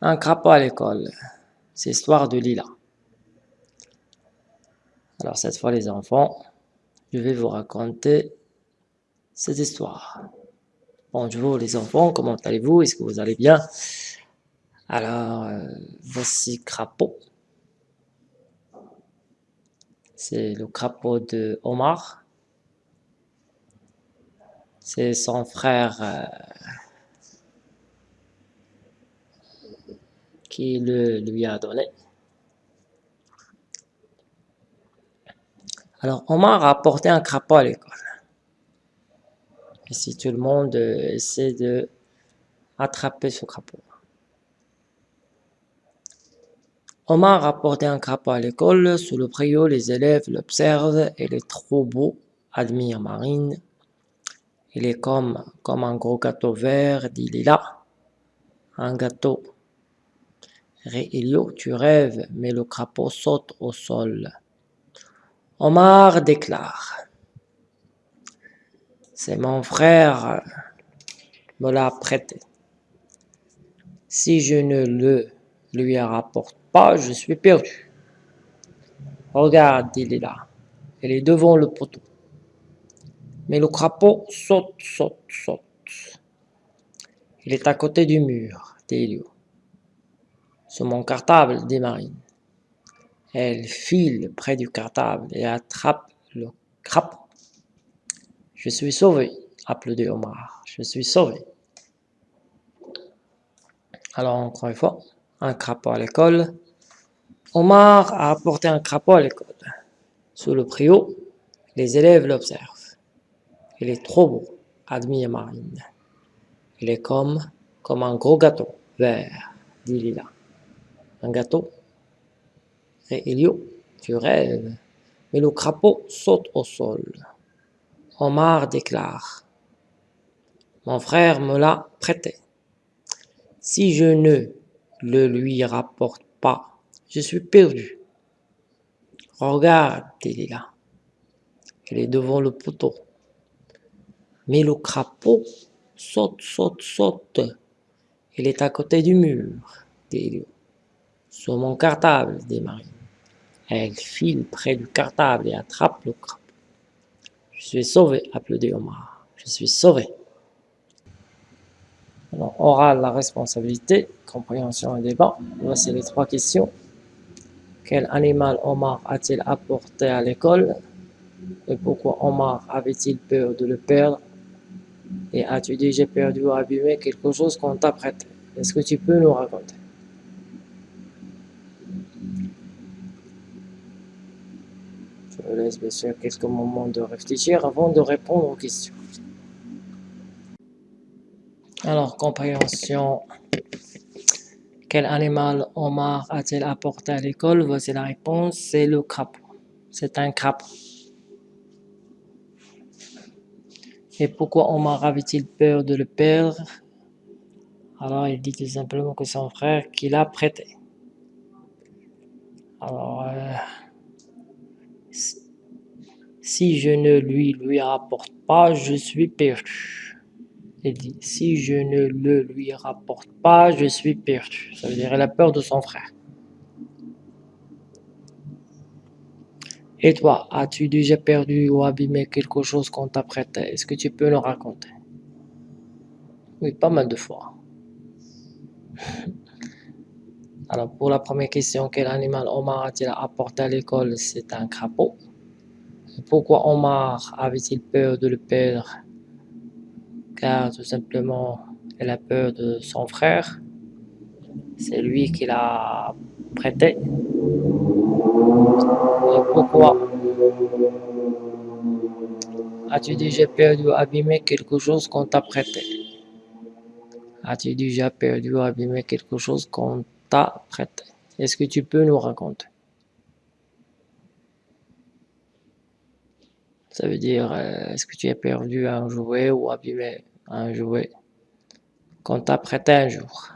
Un crapaud à l'école. C'est l'histoire de Lila. Alors cette fois les enfants, je vais vous raconter cette histoire. Bonjour les enfants, comment allez-vous? Est-ce que vous allez bien? Alors, euh, voici Crapaud. C'est le crapaud de Omar. C'est son frère euh, le lui a donné. Alors, Omar a apporté un crapaud à l'école. Et si tout le monde euh, essaie de attraper ce crapaud. Omar a apporté un crapaud à l'école. Sous le préau, les élèves l'observent et les trop beau admirent Marine. Il est comme, comme un gros gâteau vert, dit Lila. Un gâteau Ré tu rêves, mais le crapaud saute au sol. Omar déclare. C'est mon frère me l'a prêté. Si je ne le lui rapporte pas, je suis perdu. Regarde, dit Lila. Elle est devant le poteau. Mais le crapaud saute, saute, saute. Il est à côté du mur, dit Elio. Sur mon cartable, dit Marine. Elle file près du cartable et attrape le crapaud. Je suis sauvé, applaudit Omar. Je suis sauvé. Alors, encore une fois, un crapaud à l'école. Omar a apporté un crapaud à l'école. Sous le préau, les élèves l'observent. Il est trop beau, admire Marine. Il est comme, comme un gros gâteau vert, dit Lila. Un gâteau Et Elio, tu rêves. Mais le crapaud saute au sol. Omar déclare. Mon frère me l'a prêté. Si je ne le lui rapporte pas, je suis perdu. Regarde, dit Lila. Il est devant le poteau. Mais le crapaud saute, saute, saute. Il est à côté du mur, dit. Sur mon cartable, dit Marie. Elle file près du cartable et attrape le crapaud. Je suis sauvé, applaudit Omar. Je suis sauvé. Alors, oral, la responsabilité, compréhension et débat. Voici les trois questions. Quel animal Omar a-t-il apporté à l'école? Et pourquoi Omar avait-il peur de le perdre? Et as-tu déjà perdu ou abîmé quelque chose qu'on t'a prêté Est-ce que tu peux nous raconter? Je laisse bien sûr quelques moments de réfléchir avant de répondre aux questions. Alors, compréhension. Quel animal Omar a-t-il apporté à l'école? Voici la réponse, c'est le crapaud. C'est un crapaud. Et pourquoi Omar avait-il peur de le perdre? Alors, il dit tout simplement que son frère qui l'a prêté. Alors, euh, si je ne lui lui rapporte pas, je suis perdu. Il dit, si je ne le lui rapporte pas, je suis perdu. Ça veut dire la peur de son frère. Et toi, as-tu déjà perdu ou abîmé quelque chose qu'on t'a prêté Est-ce que tu peux nous raconter? Oui, pas mal de fois. Alors, pour la première question, quel animal Omar a-t-il apporté à l'école? C'est un crapaud. Pourquoi Omar avait-il peur de le perdre? Car tout simplement, il a peur de son frère. C'est lui qui l'a prêté. Et pourquoi As-tu déjà perdu ou abîmé quelque chose qu'on t'a prêté? As-tu déjà perdu ou abîmé quelque chose qu'on t'a prêté? Est-ce que tu peux nous raconter? Ça veut dire, euh, est-ce que tu as perdu un jouet ou abîmé un jouet qu'on t'a prêté un jour?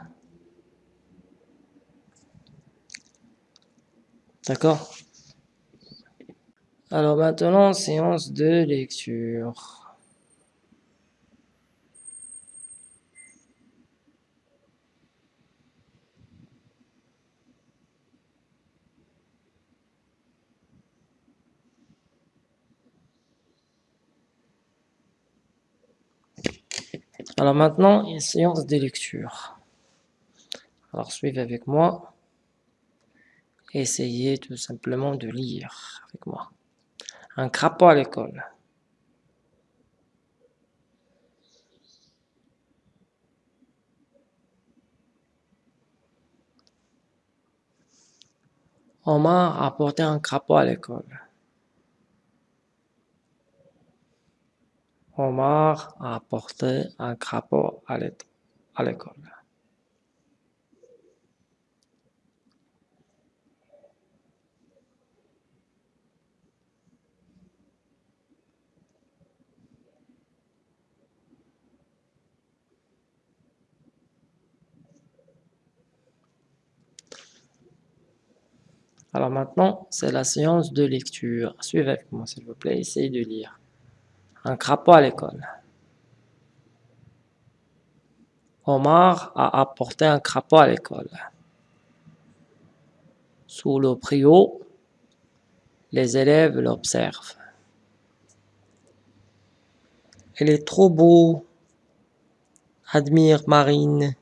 D'accord Alors maintenant, séance de lecture. Alors maintenant, une séance de lecture. Alors suivez avec moi. Essayez tout simplement de lire avec moi. Un crapaud à l'école. Omar a apporté un crapaud à l'école. Omar a apporté un crapaud à l'école. Alors maintenant, c'est la séance de lecture. Suivez avec moi, s'il vous plaît, essayez de lire. Un crapaud à l'école. Omar a apporté un crapaud à l'école. Sous le prio, les élèves l'observent. Il est trop beau, admire Marine.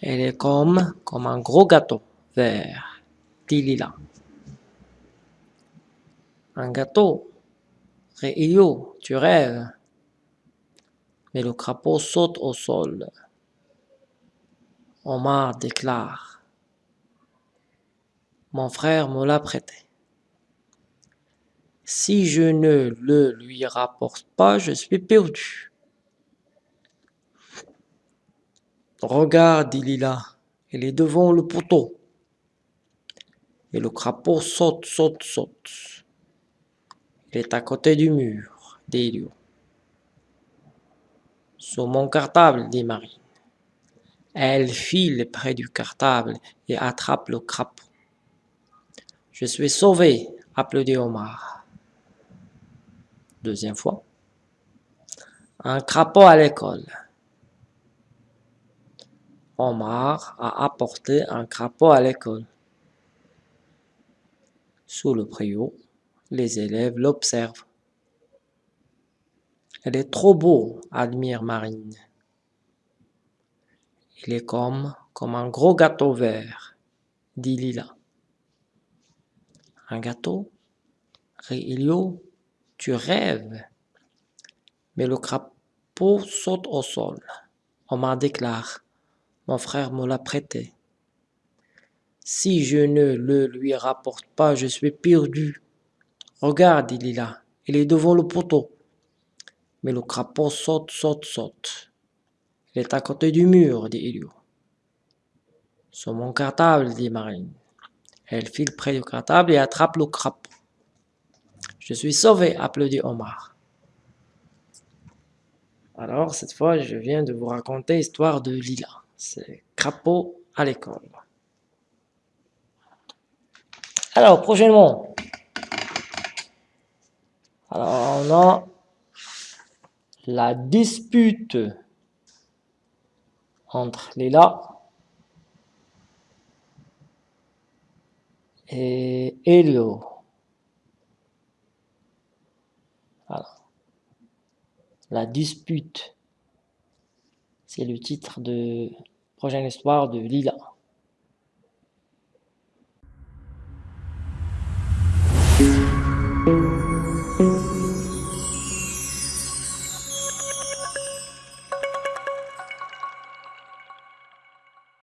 Elle est comme, comme un gros gâteau vert, dit Lila. Un gâteau Réilio, tu rêves. Mais le crapaud saute au sol. Omar déclare. Mon frère me l'a prêté. Si je ne le lui rapporte pas, je suis perdu. Regarde, dit Lila, il est devant le poteau. Et le crapaud saute, saute, saute. Est à côté du mur, dit Elio. Sur mon cartable, dit Marine. Elle file près du cartable et attrape le crapaud. Je suis sauvé, applaudit Omar. Deuxième fois. Un crapaud à l'école. Omar a apporté un crapaud à l'école. Sous le préau, les élèves l'observent. Elle est trop beau, admire Marine. Il est comme, un gros gâteau vert, dit Lila. Un gâteau? Réilio, tu rêves? Mais le crapaud saute au sol. Omar déclare, mon frère me l'a prêté. Si je ne le lui rapporte pas, je suis perdu. Regarde, dit Lila, il est devant le poteau. Mais le crapaud saute, saute, saute. Il est à côté du mur, dit Elio. Sur mon cartable, dit Marine. Elle file près du cartable et attrape le crapaud. Je suis sauvé, applaudit Omar. Alors, cette fois, je viens de vous raconter l'histoire de Lila. C'est crapaud à l'école. Alors, prochainement, on a la dispute entre Lila et. Voilà. La dispute, c'est le titre de prochaine histoire de Lila.